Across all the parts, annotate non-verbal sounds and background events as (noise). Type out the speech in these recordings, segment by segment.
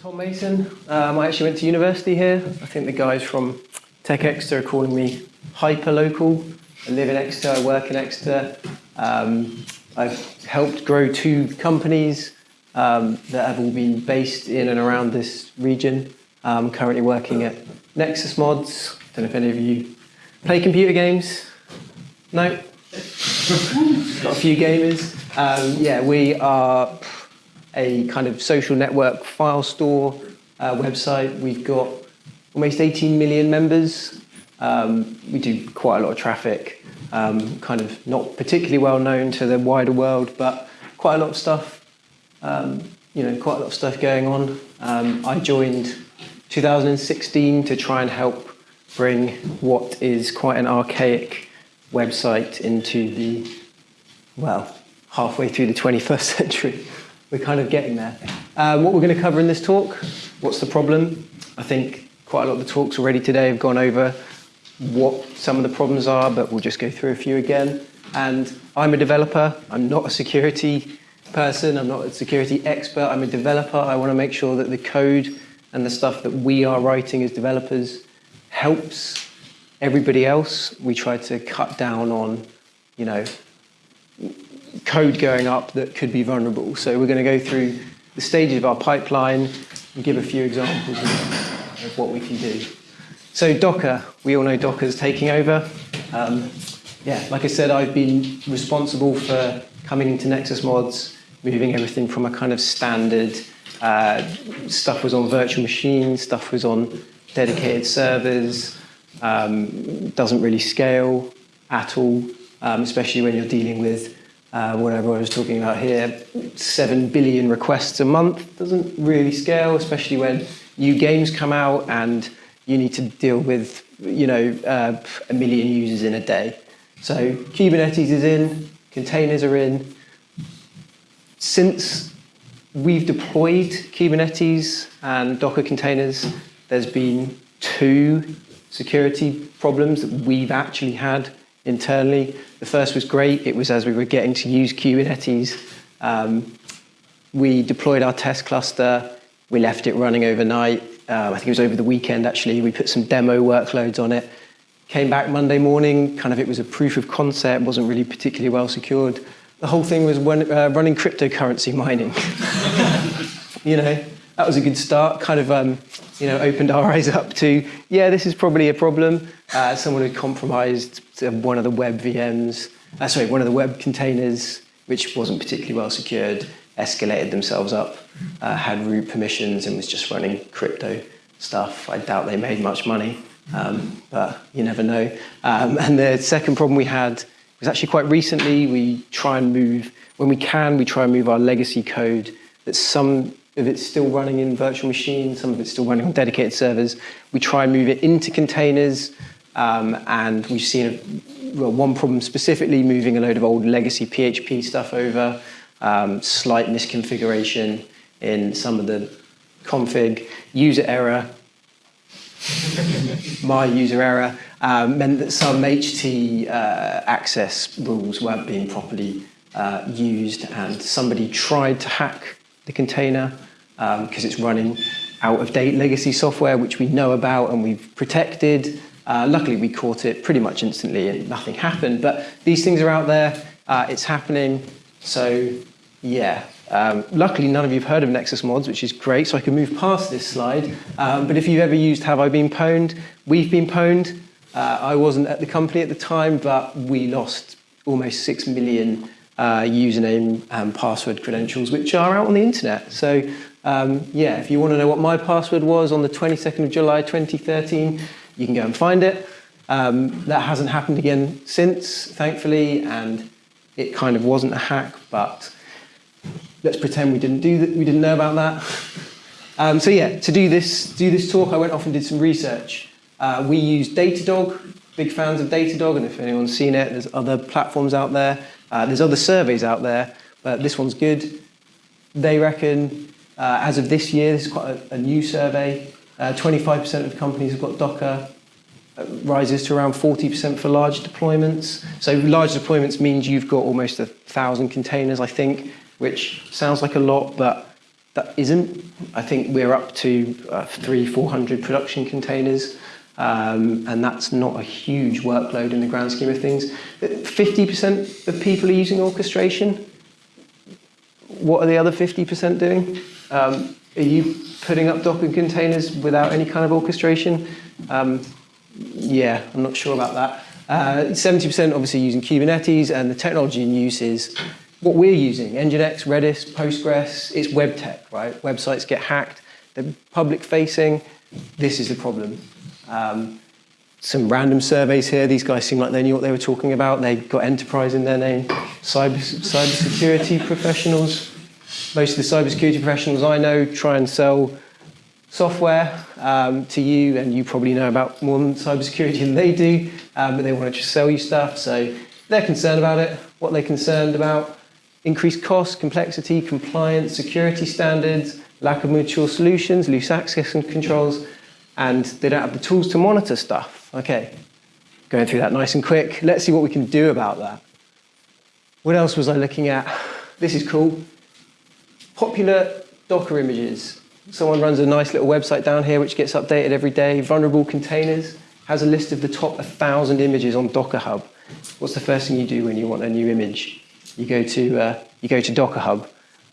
Tom Mason. Um, I actually went to university here. I think the guys from Tech Exeter are calling me hyper local. I live in Exeter, I work in Exeter. Um, I've helped grow two companies um, that have all been based in and around this region. I'm currently working at Nexus Mods. I Don't know if any of you play computer games. No? (laughs) Got a few gamers. Um, yeah, we are a kind of social network file store uh, website. We've got almost 18 million members. Um, we do quite a lot of traffic, um, kind of not particularly well known to the wider world, but quite a lot of stuff, um, you know, quite a lot of stuff going on. Um, I joined 2016 to try and help bring what is quite an archaic website into the, well, halfway through the 21st (laughs) century we're kind of getting there. Uh, what we're going to cover in this talk, what's the problem? I think quite a lot of the talks already today have gone over what some of the problems are, but we'll just go through a few again. And I'm a developer, I'm not a security person, I'm not a security expert, I'm a developer. I want to make sure that the code and the stuff that we are writing as developers helps everybody else. We try to cut down on, you know, code going up that could be vulnerable. So we're going to go through the stages of our pipeline and give a few examples of, what we can do. So Docker, we all know Docker's taking over. Um, yeah, like I said, I've been responsible for coming into Nexus Mods, moving everything from a kind of standard, uh, stuff was on virtual machines, stuff was on dedicated servers, um, doesn't really scale at all, um, especially when you're dealing with uh, whatever I was talking about here, 7 billion requests a month doesn't really scale, especially when new games come out and you need to deal with, you know, uh, a million users in a day. So Kubernetes is in, containers are in. Since we've deployed Kubernetes and Docker containers, there's been two security problems that we've actually had internally. The first was great. It was as we were getting to use Kubernetes. Um, we deployed our test cluster. We left it running overnight. Uh, I think it was over the weekend, actually. We put some demo workloads on it. Came back Monday morning, kind of it was a proof of concept, wasn't really particularly well secured. The whole thing was when, uh, running cryptocurrency mining. (laughs) you know, that was a good start. Kind of, um, you know, opened our (laughs) eyes up to, yeah, this is probably a problem. Uh, someone had compromised one of the web VMs, uh, sorry, one of the web containers, which wasn't particularly well secured, escalated themselves up, uh, had root permissions and was just running crypto stuff. I doubt they made much money, um, but you never know. Um, and the second problem we had was actually quite recently. We try and move, when we can, we try and move our legacy code that some if it's still running in virtual machines, some of it's still running on dedicated servers. We try and move it into containers, um, and we've seen well, one problem specifically, moving a load of old legacy PHP stuff over, um, slight misconfiguration in some of the config, user error, (laughs) my user error, um, meant that some HT uh, access rules weren't being properly uh, used and somebody tried to hack the container because um, it's running out of date legacy software, which we know about and we've protected. Uh, luckily, we caught it pretty much instantly and nothing happened. But these things are out there. Uh, it's happening. So, yeah. Um, luckily, none of you have heard of Nexus Mods, which is great, so I can move past this slide. Um, but if you've ever used Have I Been Pwned, we've been pwned. Uh, I wasn't at the company at the time, but we lost almost 6 million uh, username and password credentials, which are out on the internet. So um, yeah, if you want to know what my password was on the 22nd of July 2013, you can go and find it. Um, that hasn't happened again since, thankfully, and it kind of wasn't a hack, but let's pretend we didn't do that, we didn't know about that. (laughs) Um, so yeah, to do this, do this talk, I went off and did some research. Uh, we use Datadog, big fans of Datadog, and if anyone's seen it, there's other platforms out there. Uh, there's other surveys out there, but this one's good. They reckon uh, as of this year, this is quite a, a new survey, 25% uh, of companies have got Docker, uh, rises to around 40% for large deployments. So large deployments means you've got almost a thousand containers, I think, which sounds like a lot, but that isn't. I think we're up to uh, three, 400 production containers, um, and that's not a huge workload in the grand scheme of things. 50% of people are using orchestration. What are the other 50% doing? Um, are you putting up Docker containers without any kind of orchestration? Um, yeah, I'm not sure about that. Uh, 70% obviously using Kubernetes, and the technology in use is what we're using, Nginx, Redis, Postgres, it's web tech, right? Websites get hacked, they're public facing, this is the problem. Um, some random surveys here, these guys seem like they knew what they were talking about, they got enterprise in their name. Cyber, cybersecurity professionals, most of the cybersecurity professionals I know try and sell software um, to you, and you probably know about more than cybersecurity than they do, um, but they want to just sell you stuff, so they're concerned about it. What they're concerned about increased costs, complexity, compliance, security standards, lack of mature solutions, loose access and controls, and they don't have the tools to monitor stuff. Okay, going through that nice and quick. Let's see what we can do about that. What else was I looking at? This is cool. Popular Docker images. Someone runs a nice little website down here which gets updated every day. Vulnerable containers has a list of the top 1,000 images on Docker Hub. What's the first thing you do when you want a new image? You go to, uh, you go to Docker Hub.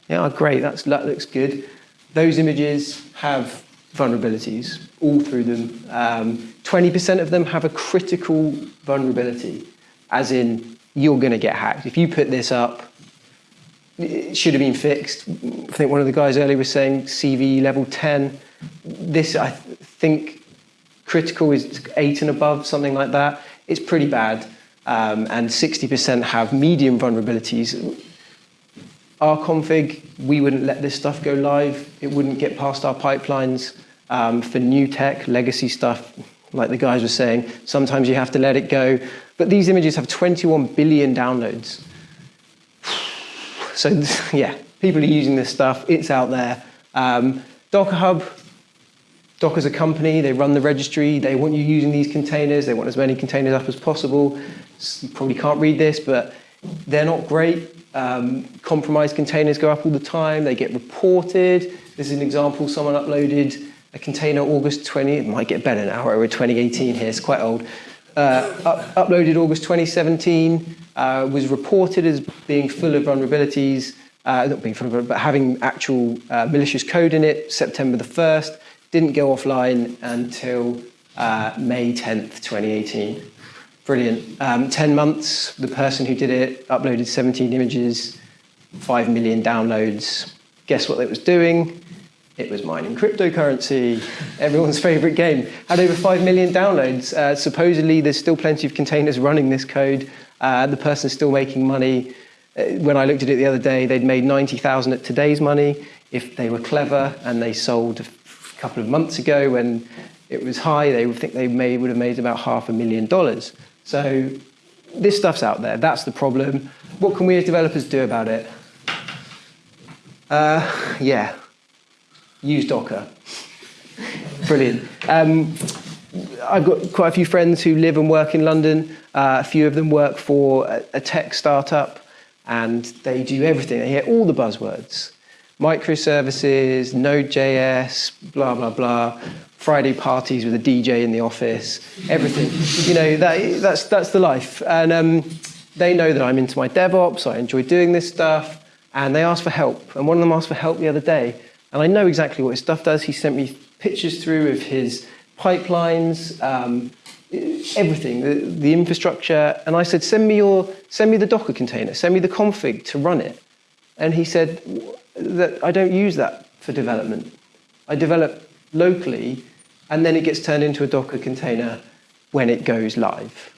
Yeah, oh, great, that's, that looks good. Those images have vulnerabilities all through them. 20% um, of them have a critical vulnerability, as in you're going to get hacked. If you put this up, it should have been fixed. I think one of the guys earlier was saying CV level 10. This, I think, critical is 8 and above, something like that. It's pretty bad um, and 60% have medium vulnerabilities. Our config, we wouldn't let this stuff go live. It wouldn't get past our pipelines. Um, for new tech, legacy stuff, like the guys were saying, sometimes you have to let it go. But these images have 21 billion downloads. So (laughs) yeah, people are using this stuff. It's out there. Um, Docker Hub, Docker's a company, they run the registry, they want you using these containers, they want as many containers up as possible. You probably can't read this, but they're not great. Um, compromised containers go up all the time, they get reported. This is an example, someone uploaded a container August 20, it might get better now, we're 2018 here, it's quite old. Uh, up, uploaded August 2017, uh, was reported as being full of vulnerabilities, uh, not being full of, but having actual uh, malicious code in it, September the 1st, didn't go offline until uh, May 10th, 2018. Brilliant. Um, 10 months, the person who did it uploaded 17 images, 5 million downloads. Guess what it was doing? It was mining cryptocurrency, everyone's favorite game. Had over 5 million downloads. Uh, supposedly, there's still plenty of containers running this code. Uh, the person's still making money. Uh, when I looked at it the other day, they'd made 90,000 at today's money. If they were clever and they sold a couple of months ago when it was high, they would think they may, would have made about half a million dollars. So this stuff's out there. That's the problem. What can we as developers do about it? Uh, yeah, use Docker. Brilliant. Um, I've got quite a few friends who live and work in London. Uh, a few of them work for a, a tech startup and they do everything. They hear all the buzzwords. Microservices, Node.js, blah, blah, blah. Friday parties with a DJ in the office, everything. You know, that, that's, that's the life. And um, they know that I'm into my DevOps, I enjoy doing this stuff, and they ask for help. And one of them asked for help the other day, and I know exactly what his stuff does. He sent me pictures through of his pipelines, um, everything, the, the infrastructure, and I said, send me, your, send me the Docker container, send me the config to run it. And he said that I don't use that for development. I develop locally and then it gets turned into a Docker container when it goes live.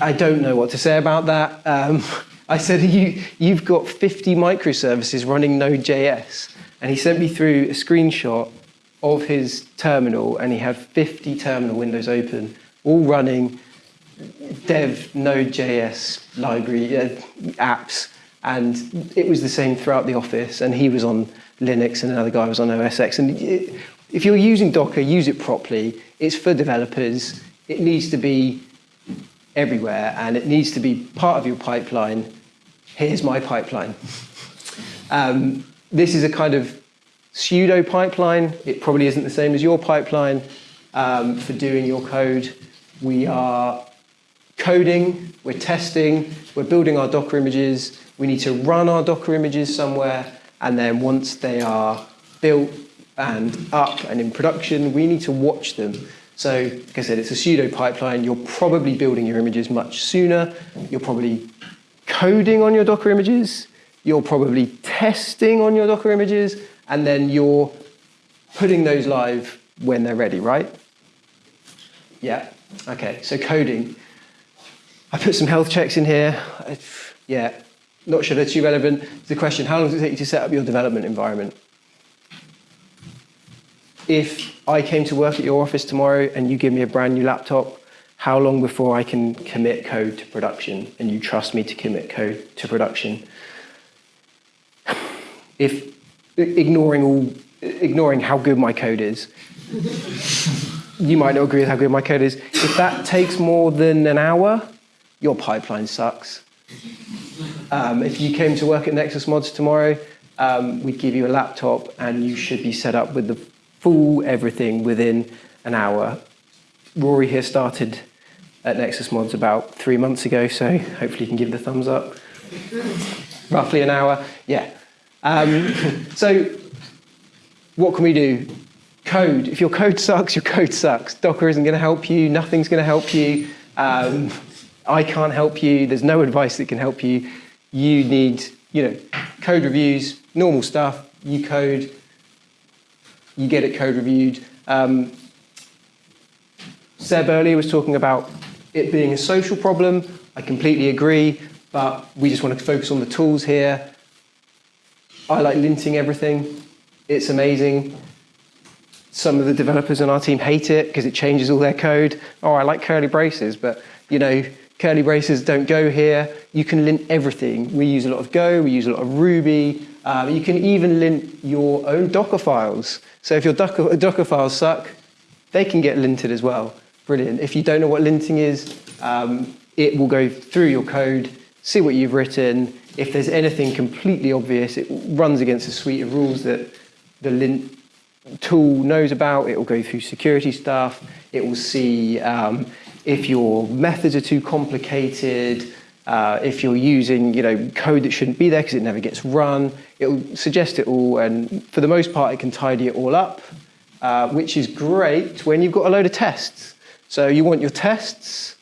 I don't know what to say about that. Um, I said, you, you've got 50 microservices running Node.js. And he sent me through a screenshot of his terminal, and he had 50 terminal windows open, all running dev Node.js library uh, apps. And it was the same throughout the office. And he was on Linux, and another guy was on OS X. And it, if you're using Docker, use it properly. It's for developers. It needs to be everywhere and it needs to be part of your pipeline. Here's my pipeline. Um, this is a kind of pseudo pipeline. It probably isn't the same as your pipeline um, for doing your code. We are coding, we're testing, we're building our Docker images. We need to run our Docker images somewhere. And then once they are built and up and in production, we need to watch them. So, like I said, it's a pseudo pipeline. You're probably building your images much sooner. You're probably coding on your Docker images. You're probably testing on your Docker images. And then you're putting those live when they're ready, right? Yeah. Okay. So coding. I put some health checks in here. Yeah. Not sure they're too relevant. The question: How long does it take you to set up your development environment? If I came to work at your office tomorrow and you give me a brand new laptop, how long before I can commit code to production and you trust me to commit code to production? (sighs) If ignoring all ignoring how good my code is (laughs) you might not agree with how good my code is. If that takes more than an hour, your pipeline sucks. Um, if you came to work at Nexus Mods tomorrow, um, we'd give you a laptop and you should be set up with the full everything within an hour. Rory here started at Nexus Mods about three months ago, so hopefully you can give the thumbs up. (laughs) Roughly an hour, yeah. Um, (laughs) so what can we do? code. If your code sucks, your code sucks. Docker isn't going to help you. Nothing's going to help you. Um, I can't help you. There's no advice that can help you. You need, you know, code reviews, normal stuff. You code, you get it code reviewed. Um, Seb earlier was talking about it being a social problem. I completely agree, but we just want to focus on the tools here. I like linting everything. It's amazing. Some of the developers on our team hate it because it changes all their code. Oh, I like curly braces, but you know, curly braces don't go here. You can lint everything. We use a lot of Go, we use a lot of Ruby. Um, you can even lint your own Docker files. So if your Docker, Docker files suck, they can get linted as well. Brilliant. If you don't know what linting is, um, it will go through your code, see what you've written. If there's anything completely obvious, it runs against a suite of rules that the lint tool knows about. It will go through security stuff. It will see um, if your methods are too complicated, uh, if you're using you know code that shouldn't be there because it never gets run. It will suggest it all, and for the most part, it can tidy it all up, uh, which is great when you've got a load of tests. So you want your tests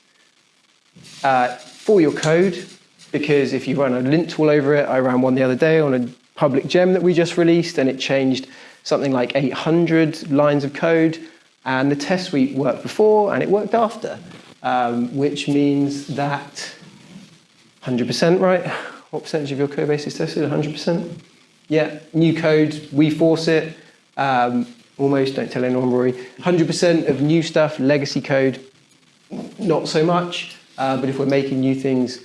uh, for your code because if you run a lint tool over it, I ran one the other day on a public gem that we just released, and it changed something like 800 lines of code, and the test suite worked before and it worked after, um, which means that 100%, right? What percentage of your code base is tested? 100%? Yeah, new code, we force it, um, almost, don't tell anyone, Rory. 100% of new stuff, legacy code, not so much, uh, but if we're making new things,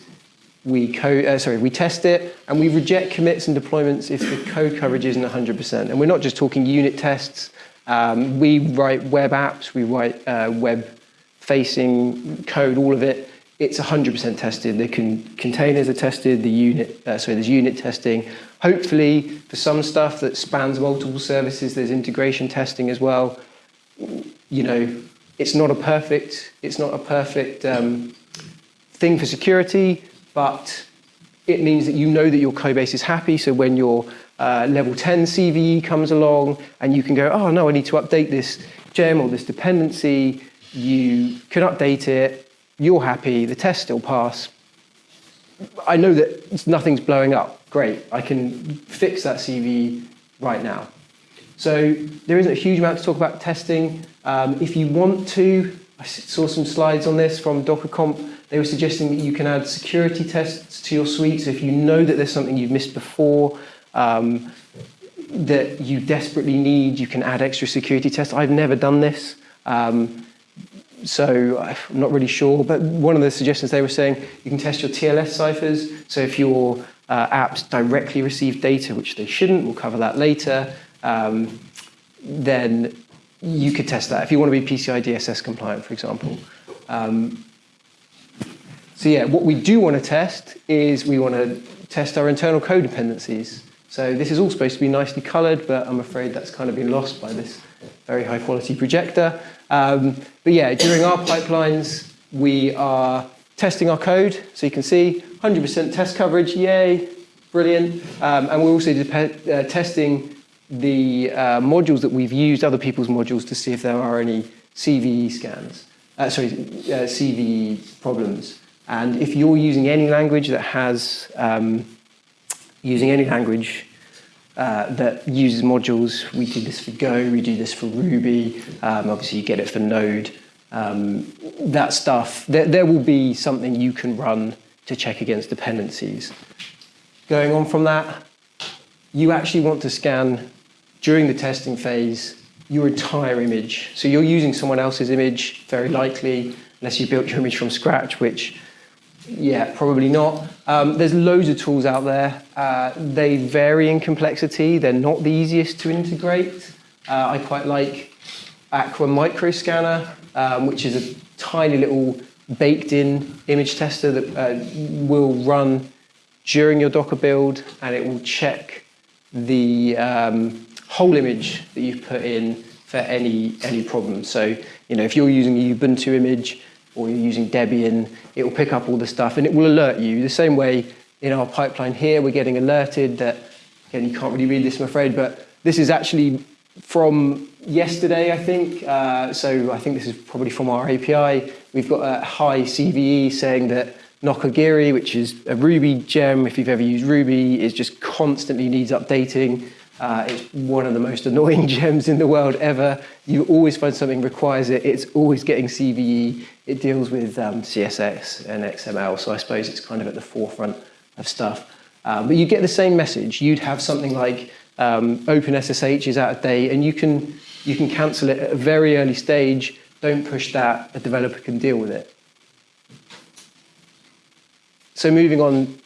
we code, uh, sorry, we test it and we reject commits and deployments if the code coverage isn't 100%. And we're not just talking unit tests. Um, we write web apps, we write uh, web-facing code, all of it. It's 100% tested. The con containers are tested. The unit, uh, there's unit testing. Hopefully, for some stuff that spans multiple services, there's integration testing as well. You know, it's not a perfect, it's not a perfect um, thing for security, but it means that you know that your code base is happy. So when your uh, level 10 CVE comes along and you can go, oh no, I need to update this gem or this dependency, you can update it, you're happy, the test still pass. I know that nothing's blowing up. Great, I can fix that CVE right now. So there isn't a huge amount to talk about testing. Um, if you want to, I saw some slides on this from DockerCon. They were suggesting that you can add security tests to your suite. So if you know that there's something you've missed before um, that you desperately need, you can add extra security tests. I've never done this. Um, so I'm not really sure, but one of the suggestions they were saying, you can test your TLS ciphers. So if your uh, apps directly receive data, which they shouldn't, we'll cover that later, um, then you could test that if you want to be PCI DSS compliant, for example. Um, so yeah, what we do want to test is we want to test our internal code dependencies. So this is all supposed to be nicely coloured, but I'm afraid that's kind of been lost by this very high quality projector. Um, but yeah, during our pipelines, we are testing our code. So you can see 100% test coverage, yay, brilliant. Um, and we're also uh, testing the uh, modules that we've used, other people's modules, to see if there are any CVE scans, uh, sorry, uh, CVE problems. And if you're using any language that has, um, using any language uh, that uses modules, we do this for Go, we do this for Ruby, um, obviously you get it for Node, um, that stuff, there, there will be something you can run to check against dependencies. Going on from that, you actually want to scan during the testing phase your entire image. So you're using someone else's image, very likely, unless you built your image from scratch, which, yeah, probably not. Um, there's loads of tools out there. Uh, they vary in complexity. They're not the easiest to integrate. Uh, I quite like Aqua Micro Scanner, um, which is a tiny little baked-in image tester that uh, will run during your Docker build, and it will check the um, whole image that you've put in for any, any problem. So, you know, if you're using a Ubuntu image or you're using Debian, it will pick up all the stuff and it will alert you. The same way in our pipeline here, we're getting alerted that, again, you can't really read this, I'm afraid, but this is actually from yesterday, I think. Uh, so I think this is probably from our API. We've got a high CVE saying that Nokogiri, which is a Ruby gem, if you've ever used Ruby, is just constantly needs updating. Uh, it's one of the most (laughs) annoying gems in the world ever. You always find something requires it. It's always getting CVE. It deals with um, CSS and XML, so I suppose it's kind of at the forefront of stuff. Um, but you get the same message. You'd have something like um, OpenSSH is out of date, and you can, you can cancel it at a very early stage. Don't push that. A developer can deal with it. So moving on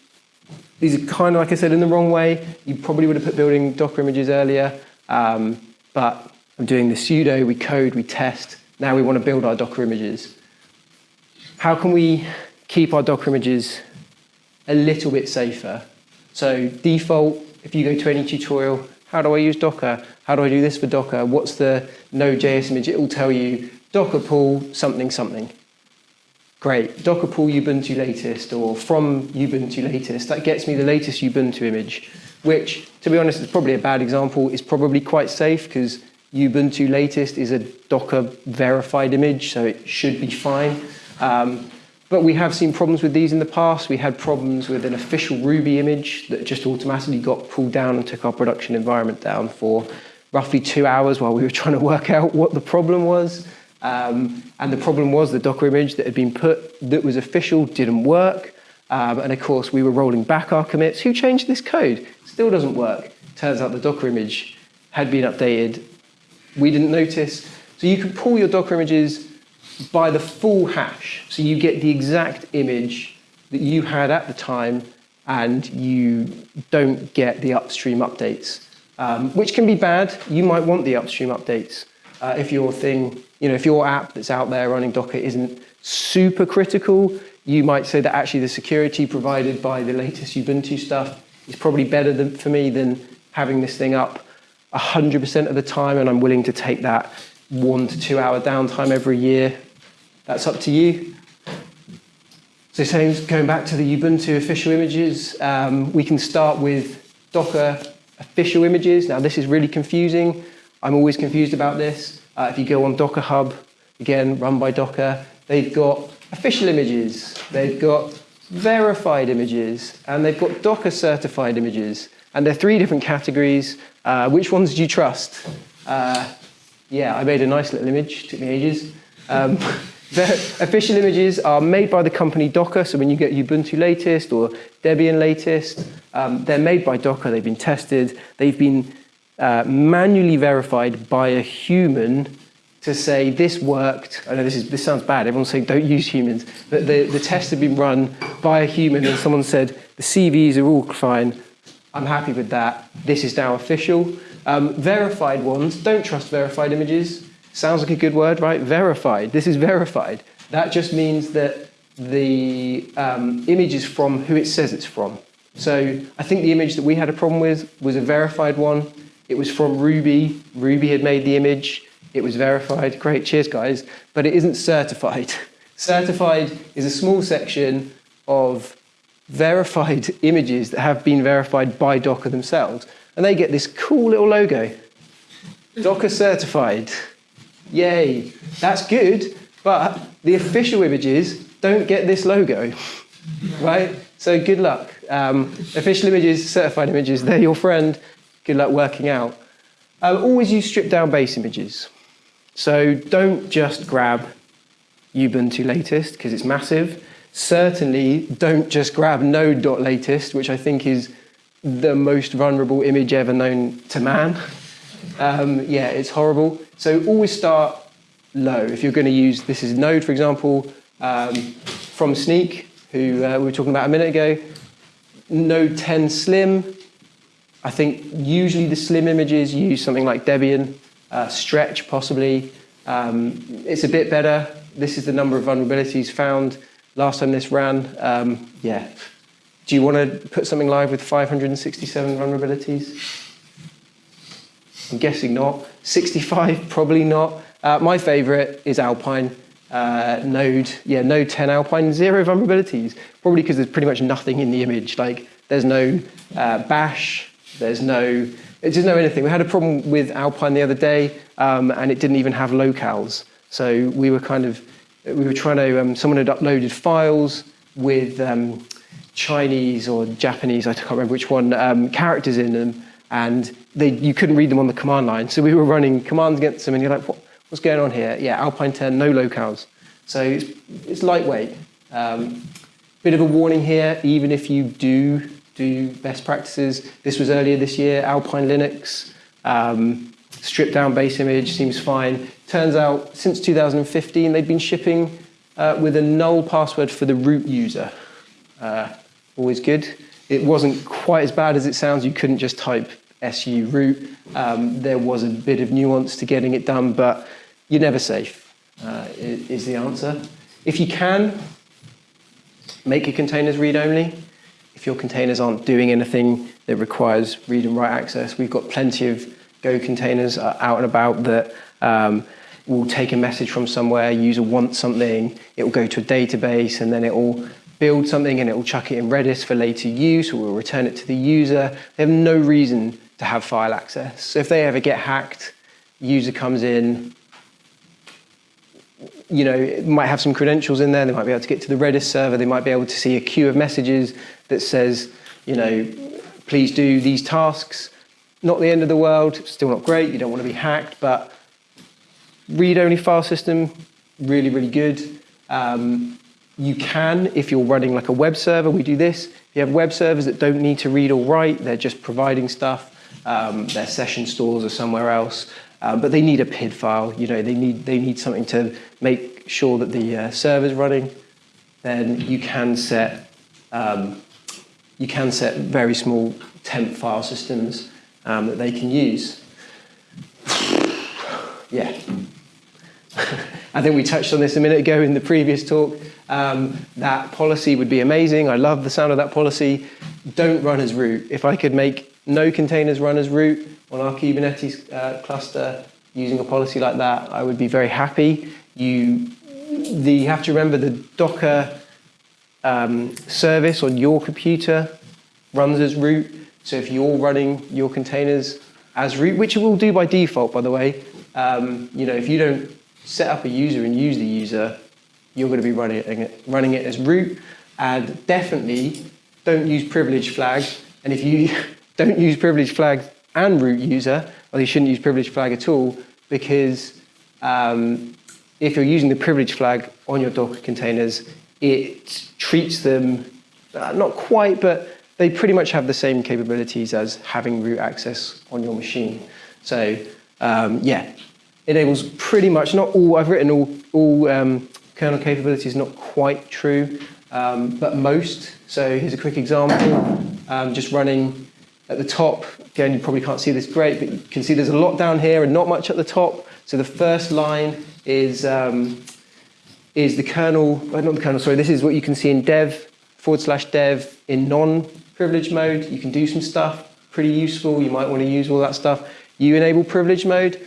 these are kind of, like I said, in the wrong way. You probably would have put building Docker images earlier, um, but I'm doing the pseudo, we code, we test. Now we want to build our Docker images. How can we keep our Docker images a little bit safer? So default, if you go to any tutorial, how do I use Docker? How do I do this for Docker? What's the Node.js image? It will tell you Docker pull something something. Great, Docker pull Ubuntu latest or from Ubuntu latest. That gets me the latest Ubuntu image, which, to be honest, is probably a bad example. It's probably quite safe because Ubuntu latest is a Docker verified image, so it should be fine. Um, but we have seen problems with these in the past. We had problems with an official Ruby image that just automatically got pulled down and took our production environment down for roughly two hours while we were (laughs) trying to work out what the problem was. Um, and the problem was the Docker image that had been put that was official didn't work. Um, and of course, we were rolling back our commits. Who changed this code? Still doesn't work. Turns out the Docker image had been updated. We didn't notice. So you can pull your Docker images by the full hash. So you get the exact image that you had at the time and you don't get the upstream updates, um, which can be bad. You might want the upstream updates uh, if your thing you know, if your app that's out there running Docker isn't super critical, you might say that actually the security provided by the latest Ubuntu stuff is probably better than, for me than having this thing up 100% of the time, and I'm willing to take that one to two hour downtime every year. That's up to you. So same, going back to the Ubuntu official images, um, we can start with Docker official images. Now this is really confusing. I'm always confused about this. Uh, if you go on Docker Hub, again, run by Docker, they've got official images, they've got verified images, and they've got Docker certified images. And they're three different categories. Uh, which ones do you trust? Uh, yeah, I made a nice little image, took me ages. Um, (laughs) the official images are made by the company Docker, so when you get Ubuntu latest or Debian latest, um, they're made by Docker, they've been tested, they've been uh, manually verified by a human to say this worked. I know this, is, this sounds bad, everyone's saying don't use humans, but the, the test had been run by a human and someone said the CVs are all fine, I'm happy with that, this is now official. Um, verified ones, don't trust verified images. Sounds like a good word, right? Verified, this is verified. That just means that the um, image is from who it says it's from. So I think the image that we had a problem with was a verified one. It was from Ruby. Ruby had made the image. It was verified. Great, cheers, guys. But it isn't certified. (laughs) Certified is a small section of verified (laughs) images that have been verified by Docker themselves. And they get this cool little logo. Docker certified. Yay. That's good, but the official images don't get this logo, (laughs) right? So good luck. Um, official images, certified images, they're your friend. Good luck working out. Uh, always use stripped down base images. So don't just grab Ubuntu latest because it's massive. Certainly don't just grab node.latest, which I think is the most vulnerable image ever known to man. (laughs) Um, yeah, it's horrible. So always start low. If you're going to use, this is Node, for example, um, from Snyk, who uh, we were talking about a minute ago. Node 10 Slim. I think usually the Slim images use something like Debian, uh, Stretch possibly. Um, it's a bit better. This is the number of vulnerabilities found. Last time this ran, um, yeah. Do you want to put something live with 567 vulnerabilities? I'm guessing not. 65, probably not. Uh, my favorite is Alpine. Uh, node, yeah, Node 10 Alpine, zero vulnerabilities. Probably because there's pretty much nothing in the image. Like, there's no uh, bash, there's no, doesn't know anything. We had a problem with Alpine the other day, um, and it didn't even have locales. So we were kind of, we were trying to, um, someone had uploaded files with um, Chinese or Japanese, I can't remember which one, um, characters in them, and they, you couldn't read them on the command line. So we were running commands against them, and you're like, what, what's going on here? Yeah, Alpine 10, no locales. So it's, it's lightweight. Um, bit of a warning here, even if you do do best practices. This was earlier this year, Alpine Linux, um, stripped down base image, seems fine. Turns out, since 2015, they've been shipping uh, with a null password for the root user. Uh, always good. It wasn't quite as bad as it sounds. You couldn't just type su root. Um, there was a bit of nuance to getting it done, but you're never safe, uh, is the answer. If you can, make your containers read-only. If your containers aren't doing anything that requires read and write access, we've got plenty of Go containers out and about that um, will take a message from somewhere, user wants something, it will go to a database and then it will build something and it will chuck it in Redis for later use or will return it to the user. They have no reason to have file access. So if they ever get hacked, user comes in, you know, it might have some credentials in there, they might be able to get to the Redis server, they might be able to see a queue of messages that says, you know, please do these tasks. Not the end of the world, still not great, you don't want to be hacked, but read-only file system, really, really good. Um, you can, if you're running like a web server, we do this. If you have web servers that don't need to read or write, they're just providing stuff, um, their session stores are somewhere else, um, but they need a PID file. You know, they need they need something to make sure that the uh, server's running. Then you can set um, you can set very small temp file systems um, that they can use. (sighs) yeah. (laughs) I think we touched on this a minute ago in the previous talk. Um, that policy would be amazing. I love the sound of that policy. Don't run as root. If I could make no containers run as root on our Kubernetes uh, cluster using a policy like that, I would be very happy. You, the, you have to remember the Docker um, service on your computer runs as root. So if you're running your containers as root, which it will do by default, by the way, um, you know, if you don't set up a user and use the user, you're going to be running it, running it as root. And definitely don't use privilege flag. And if you don't use privilege flag and root user, or you shouldn't use privilege flag at all, because um, if you're using the privilege flag on your Docker containers, it treats them, uh, not quite, but they pretty much have the same capabilities as having root access on your machine. So um, yeah, enables pretty much, not all, I've written all, all um, kernel capabilities, not quite true, um, but most. So here's a quick example, um, just running at the top, again, you probably can't see this great, but you can see there's a lot down here and not much at the top. So the first line is, um, is the kernel, uh, not the kernel, sorry, this is what you can see in dev forward slash dev in non-privileged mode. You can do some stuff, pretty useful. You might want to use all that stuff. You enable privilege mode.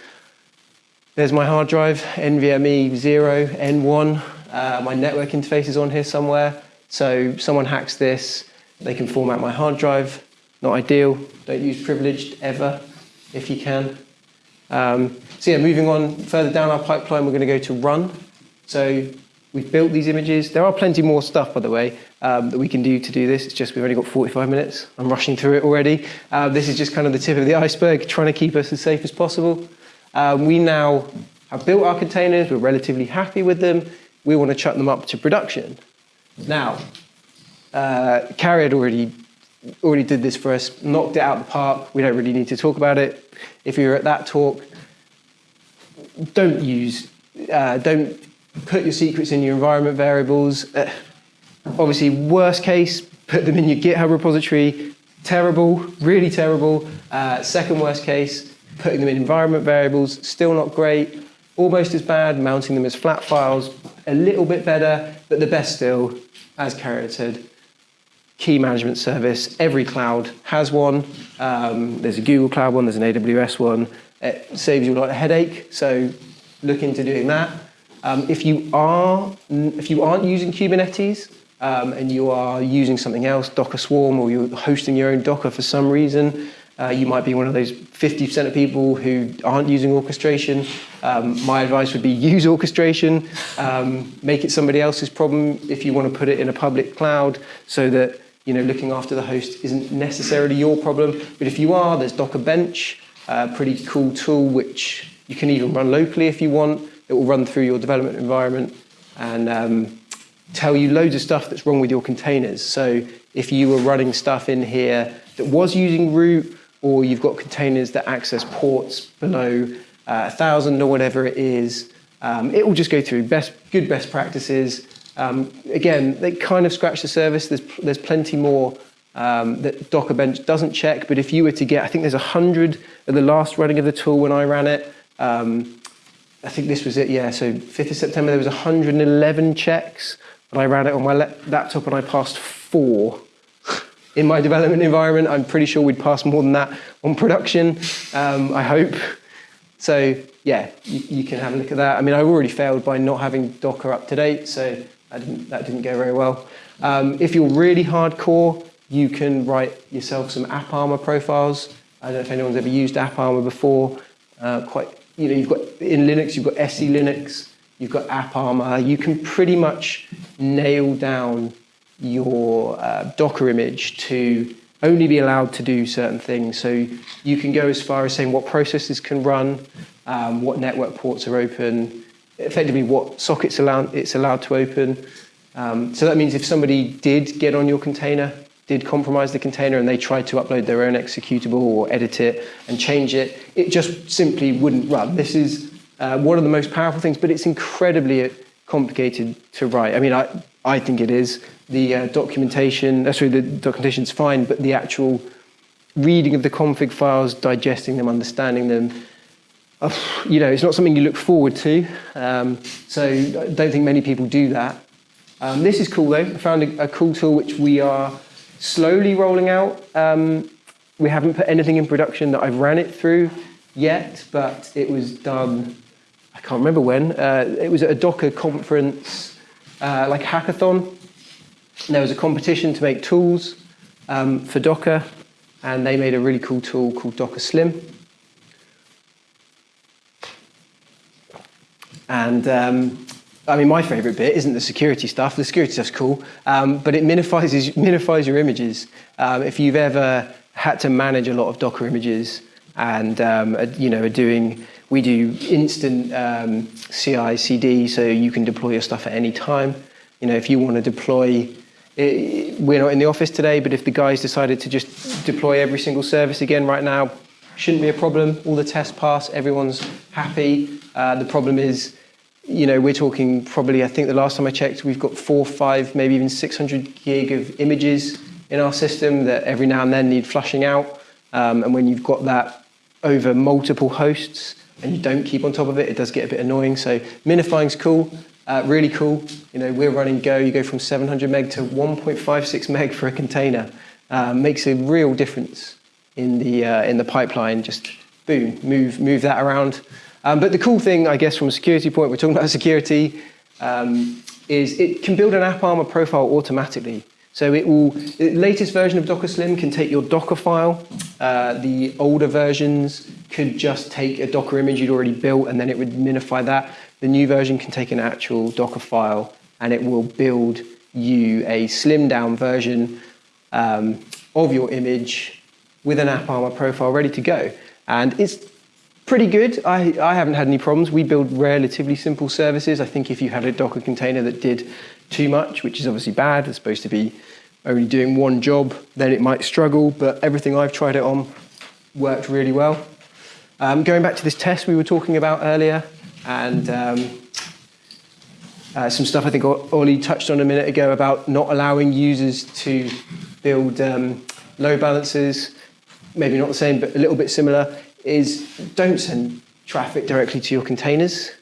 There's my hard drive, NVMe 0, N1. Uh, my network interface is on here somewhere. So someone hacks this, they can format my hard drive. Not ideal. Don't use privileged ever if you can. Um, so yeah, moving on further down our pipeline, we're going to go to run. So we've built these images. There are plenty more stuff, by the way, um, that we can do to do this. It's just we've only got 45 minutes. I'm rushing through it already. Uh, this is just kind of the tip of the iceberg, trying to keep us as safe as possible. Um, we now have built our containers. We're relatively happy with them. We want to chuck them up to production. Now, uh, Carrie had already already did this for us, knocked it out of the park. We don't really need to talk about it. If you're at that talk, don't use, uh, don't put your secrets in your environment variables. Uh, obviously, worst case, put them in your GitHub repository. Terrible, really terrible. Uh, second worst case, putting them in environment variables, still not great. Almost as bad, mounting them as flat files, a little bit better, but the best still, as Carrie said, key management service. Every cloud has one. Um, there's a Google Cloud one, there's an AWS one. It saves you a lot of headache, so look into doing that. Um, if you are, if you aren't using Kubernetes um, and you are using something else, Docker Swarm, or you're hosting your own Docker for some reason, uh, you might be one of those 50% of people who aren't using orchestration. Um, my advice would be (laughs) use orchestration, um, make it somebody else's problem if you want to put it in a public cloud so that you know, looking after the host isn't necessarily your problem. But if you are, there's Docker Bench, a pretty cool tool which you can even run locally if you want. It will run through your development environment and um, tell you loads of stuff that's wrong with your containers. So if you were running stuff in here that was using root, or you've got containers that access ports below uh, 1,000 or whatever it is, um, it will just go through best, good best practices, um, again, they kind of scratch the surface. There's, there's plenty more um, that Docker Bench doesn't check, but if you were to get, I think there's 100 at the last running of the tool when I ran it. Um, I think this was it, yeah, so 5th of September, there was 111 checks, but I ran it on my laptop and I passed four. In my development environment, I'm pretty sure we'd pass more than that on production, um, I hope. So yeah, you, you, can have a look at that. I mean, I've already failed by not having Docker up to date, so didn't, that didn't go very well. Um, if you're really hardcore, you can write yourself some AppArmor profiles. I don't know if anyone's ever used AppArmor before. Uh, quite, you know, you've got in Linux, you've got SE Linux, you've got AppArmor. You can pretty much nail down your uh, Docker image to only be allowed to do certain things. So you can go as far as saying what processes can run, um, what network ports are open, effectively what sockets allowed, it's allowed to open. Um, so that means if somebody did get on your container, did compromise the container and they tried to upload their own executable or edit it and change it, it just simply wouldn't run. This is uh, one of the most powerful things, but it's incredibly complicated to write. I mean, I, I think it is. The uh, documentation, uh, sorry, the documentation's fine, but the actual reading of the config files, digesting them, understanding them, you know, it's not something you look forward to. Um, so I don't think many people do that. Um, this is cool though. I found a, a, cool tool which we are slowly rolling out. Um, we haven't put anything in production that I've ran it through yet, but it was done, I can't remember when. Uh, it was at a Docker conference, uh, like hackathon. There was a competition to make tools um, for Docker, and they made a really cool tool called Docker Slim. And um, I mean, my favorite bit isn't the security stuff. The security stuff's cool, um, but it minifies, (laughs) minifies your images. Um, if you've ever had to manage a lot of Docker images and, um, you know, are doing, we do instant um, CI, CD, so you can deploy your stuff at any time. You know, if you want to deploy, it, we're not in the office today, but if the guys decided to just deploy every single service again right now, shouldn't be a problem. All the tests pass, everyone's happy. Uh, the problem is, you know, we're talking probably, I think the last time I checked, we've got four, five, maybe even 600 gig of images in our system that every now and then need flushing out. Um, and when you've got that over multiple hosts and you don't keep on top of it, it does get a bit annoying. So minifying's cool, Uh, really cool. You know, we're running Go. You go from 700 meg to 1.56 meg for a container. Uh, makes a real difference in the uh, in the pipeline. Just boom, move move that around. Um, but the cool thing, I guess, from a security point, we're talking about (laughs) security, um, is it can build an AppArmor profile automatically. So it will, the latest version of Docker Slim can take your Docker file. Uh, the older versions could just take a Docker image you'd already built and then it would minify that. The new version can take an actual Docker file and it will build you a slimmed down version um, of your image with an AppArmor profile ready to go. And it's pretty good. I, I haven't had any problems. We build relatively simple services. I think if you had a Docker container that did too much, which is obviously bad, it's supposed to be only doing one job, then it might struggle. But everything I've tried it on worked really well. Um, going back to this test we were talking about earlier, and um, uh, some stuff I think Ollie touched on a minute ago about not allowing users to build um, load balancers, maybe not the same, but a little bit similar, is don't send traffic directly to your containers,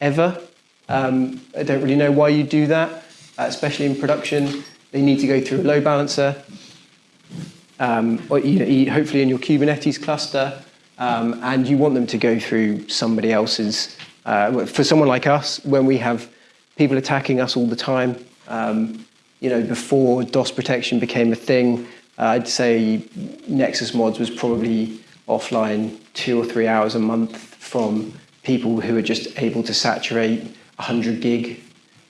ever. Um, I don't really know why you do that, uh, especially in production. They need to go through a load balancer, um, or you know, hopefully in your Kubernetes cluster, um, and you want them to go through somebody else's. Uh, for someone like us, when we have people attacking us all the time, um, you know, before DOS protection became a thing, uh, I'd say Nexus Mods was probably offline two or three hours a month from people who are just able to saturate 100 gig,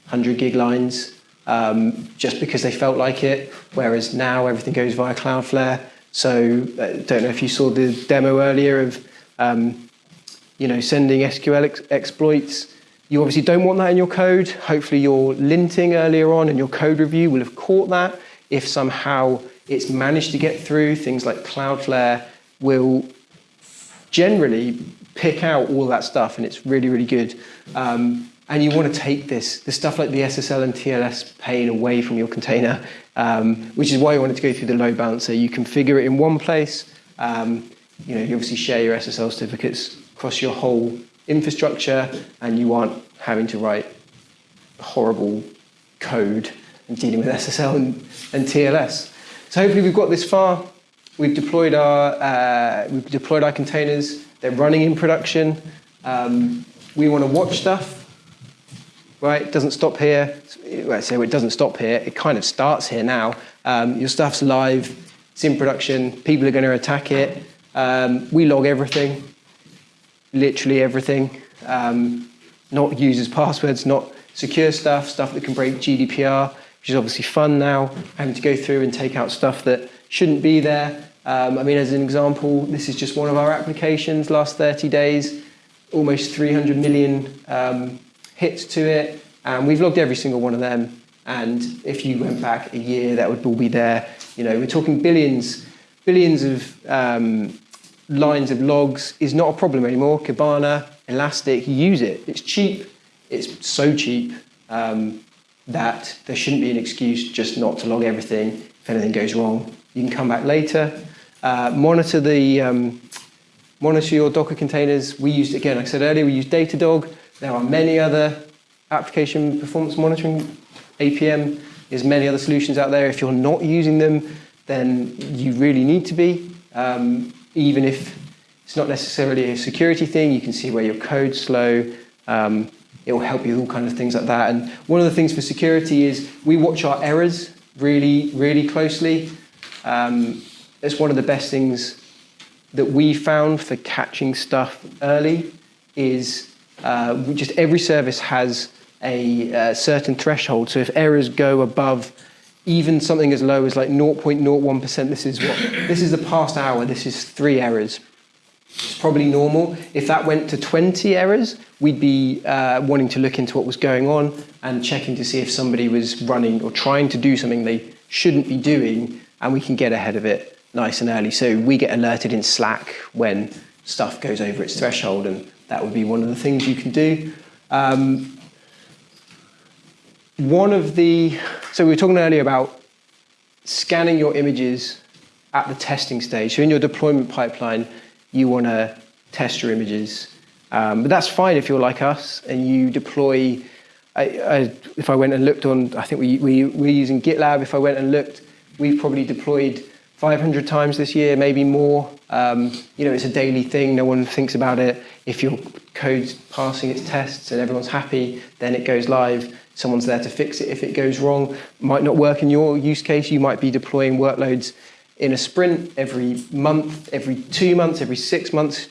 100 gig lines um, just because they felt like it. Whereas now everything goes via Cloudflare. So I uh, don't know if you saw the demo earlier of um, you know sending SQL ex exploits. You obviously don't want that in your code. Hopefully your linting earlier on and your code review will have caught that. If somehow it's managed to get through, things like Cloudflare will generally pick out all that stuff and it's really, really good. Um, and you want to take this, the stuff like the SSL and TLS pane away from your container, um, which is why you want it to go through the load balancer. You configure it in one place. Um, you know, you obviously share your SSL certificates across your whole infrastructure, and you aren't having to write horrible code and dealing with SSL and, and TLS. So hopefully we've got this far. We've deployed our, uh, we've deployed our containers. They're running in production. Um, we want to watch stuff right? It doesn't stop here. Well, so it doesn't stop here. It kind of starts here now. Um, your stuff's live. It's in production. People are going to attack it. Um, we log everything, literally everything. Um, not users' passwords, not secure stuff, stuff that can break GDPR, which is obviously fun now, having to go through and take out stuff that shouldn't be there. Um, I mean, as an example, this is just one of our applications, last 30 days, almost 300 million um, hits to it, and we've logged every single one of them. And if you went back a year, that would all be there. You know, we're talking billions, billions of um, lines of logs is not a problem anymore. Kibana, Elastic, use it. It's cheap. It's so cheap um, that there shouldn't be an excuse just not to log everything. If anything goes wrong, you can come back later. Uh, monitor the um, monitor your Docker containers. We used again, like I said earlier, we use Datadog. There are many other application performance monitoring, APM, there's many other solutions out there. If you're not using them, then you really need to be. Um, even if it's not necessarily a security thing, you can see where your code's slow. Um, it will help you with all kinds of things like that. And one of the things for security is we watch our errors really, really closely. Um, it's one of the best things that we found for catching stuff early is uh, just every service has a, a certain threshold. So if errors go above even something as low as like 0.01%, this is what this is the past hour, this is three errors. It's probably normal. If that went to 20 errors, we'd be uh, wanting to look into what was going on and checking to see if somebody was running or trying to do something they shouldn't be doing, and we can get ahead of it nice and early. So we get alerted in Slack when stuff goes over its threshold, and that would be one of the things you can do. Um, one of the, so we were talking earlier about scanning your images at the testing stage. So in your deployment pipeline, you want to test your images. Um, but that's fine if you're like us and you deploy I, I, if I went and looked on, I think we, we, we're using GitLab. If I went and looked, we've probably deployed 500 times this year, maybe more. Um, you know, it's a daily thing. No one thinks about it. If your code's passing its tests and everyone's happy, then it goes live. Someone's there to fix it if it goes wrong. Might not work in your use case. You might be deploying workloads in a sprint every month, every two months, every six months.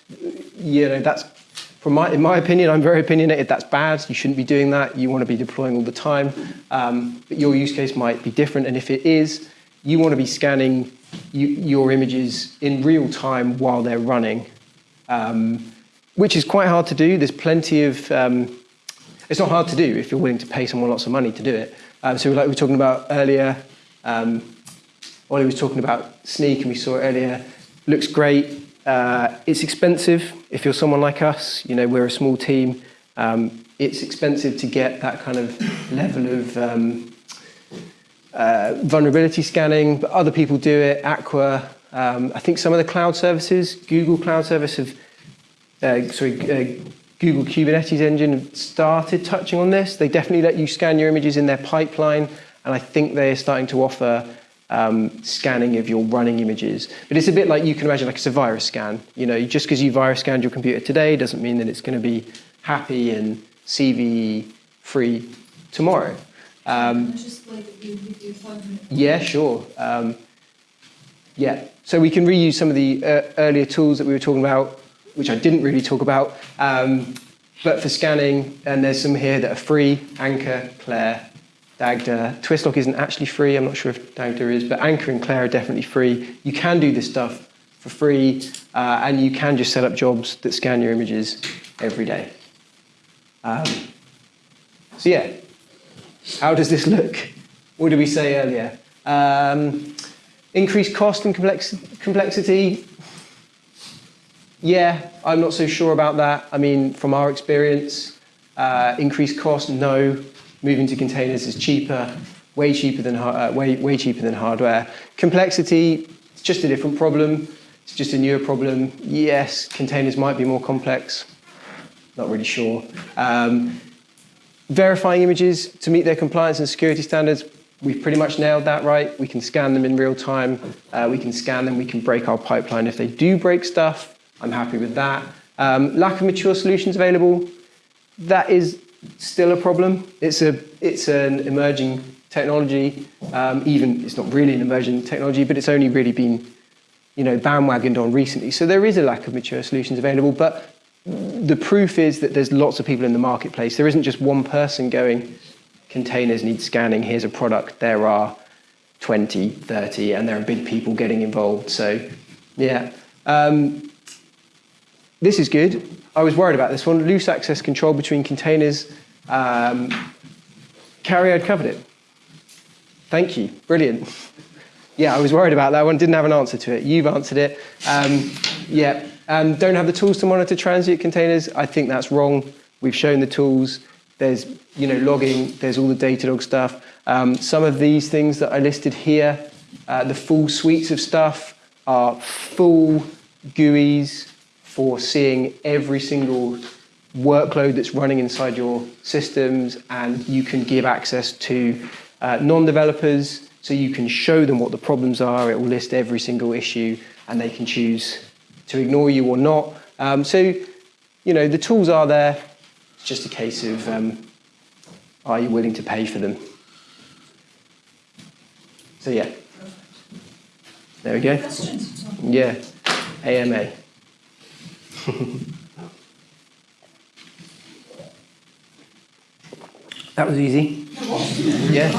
You know, that's from my, in my opinion, I'm very opinionated, that's bad, you shouldn't be doing that, you want to be deploying all the time, um, but your use case might be different, and if it is, you want to be scanning you, your images in real time while they're running, um, which is quite hard to do. There's plenty of, um, it's not hard to do if you're willing to pay someone lots of money to do it. Um, so like we were talking about earlier, um, Ollie was talking about Snyk, and we saw it earlier, looks great, uh, it's expensive if you're someone like us. You know, we're a small team. Um, it's expensive to get that kind of level of um, uh, vulnerability scanning, but other people do it. Aqua, um, I think some of the cloud services, Google Cloud Service have, uh, sorry, uh, Google Kubernetes Engine started touching on this. They definitely let you scan your images in their pipeline, and I think they are starting to offer um, scanning of your running images. But it's a bit like you can imagine like it's a virus scan. You know, just because you virus scanned your computer today doesn't mean that it's going to be happy and CVE free tomorrow. Um, yeah, sure. Um, yeah, so we can reuse some of the uh, earlier tools that we were talking about, which I didn't really talk about, um, but for scanning, and there's some here that are free, Anchore, Clair, Dagda. Twistlock isn't actually free. I'm not sure if Dagda is, but Anchore and Clair are definitely free. You can do this stuff for free, uh, and you can just set up jobs that scan your images every day. Um, so yeah, how does this look? What did we say earlier? Um, increased cost and complex complexity. Yeah, I'm not so sure about that. I mean, from our experience, uh, increased cost, no moving to containers is cheaper, way cheaper than, uh, way, way cheaper than hardware. Complexity, it's just a different problem. It's just a newer problem. Yes, containers might be more complex. Not really sure. Um, verifying images to meet their compliance and security standards, we've pretty much nailed that right. We can scan them in real time. Uh, we can scan them. We can break our pipeline. If they do break stuff, I'm happy with that. Um, lack of mature solutions available, that is still a problem. It's, a, it's an emerging technology. Um, even it's not really an emerging technology, but it's only really been you know, bandwagoned on recently. So there is a lack of mature solutions available, but the proof is that there's lots of people in the marketplace. There isn't just one person going, containers need scanning, here's a product. There are 20, 30, and there are big people getting involved. So yeah. Um, this is good. I was worried about this one. Loose access control between containers. Um, Carrie, I'd covered it. Thank you. Brilliant. (laughs) Yeah, I was worried about that one. Didn't have an answer to it. You've answered it. Um, yeah. Um, don't have the tools to monitor transient containers. I think that's wrong. We've shown the tools. There's you know logging. There's all the Datadog stuff. Um, some of these things that I listed here, uh, the full suites of stuff are full GUIs for seeing every single workload that's running inside your systems and you can give access to uh, non-developers so you can show them what the problems are. It will list every single issue and they can choose to ignore you or not. Um, so, you know, the tools are there. It's just a case of um, are you willing to pay for them? So, yeah. There we go. Yeah. AMA. That was easy. Yeah.